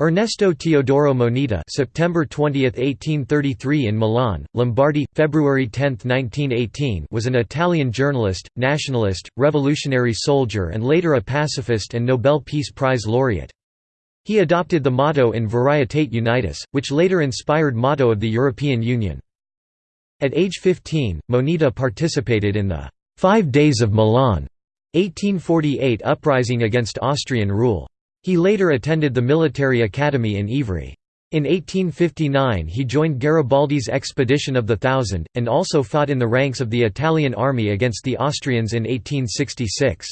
Ernesto Teodoro Moneta September 20, 1833 in Milan, Lombardy, February 10, 1918 was an Italian journalist, nationalist, revolutionary soldier and later a pacifist and Nobel Peace Prize laureate. He adopted the motto in Varietate Unitas, which later inspired motto of the European Union. At age 15, Moneta participated in the Five Days of Milan 1848 uprising against Austrian rule. He later attended the military academy in Ivrea. In 1859 he joined Garibaldi's expedition of the Thousand, and also fought in the ranks of the Italian army against the Austrians in 1866.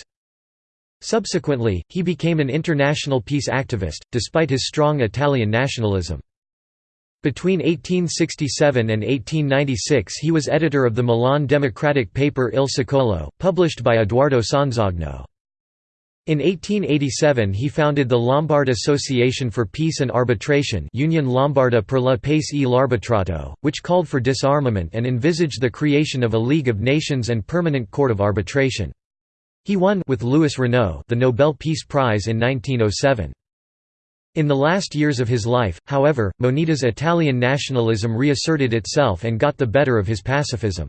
Subsequently, he became an international peace activist, despite his strong Italian nationalism. Between 1867 and 1896 he was editor of the Milan democratic paper Il Secolo, published by Edoardo Sonzogno. In 1887 he founded the Lombard Association for Peace and Arbitration Unione Lombarda per la Pace e l'Arbitrato, which called for disarmament and envisaged the creation of a League of Nations and Permanent Court of Arbitration. He won with Louis Renault the Nobel Peace Prize in 1907. In the last years of his life, however, Moneta's Italian nationalism reasserted itself and got the better of his pacifism.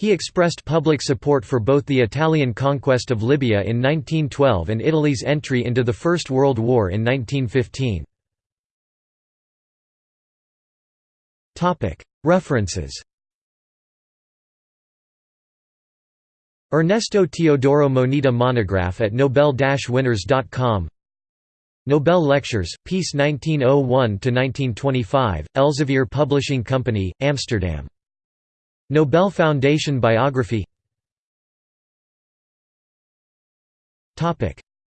He expressed public support for both the Italian conquest of Libya in 1912 and Italy's entry into the First World War in 1915. References. Ernesto Teodoro Moneta monograph at nobel-winners.com Nobel Lectures, Peace 1901–1925, Elsevier Publishing Company, Amsterdam Nobel Foundation biography.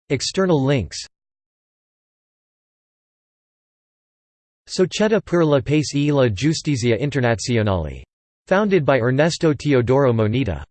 External links. Società per la pace e la giustizia internazionale. Founded by Ernesto Teodoro Moneta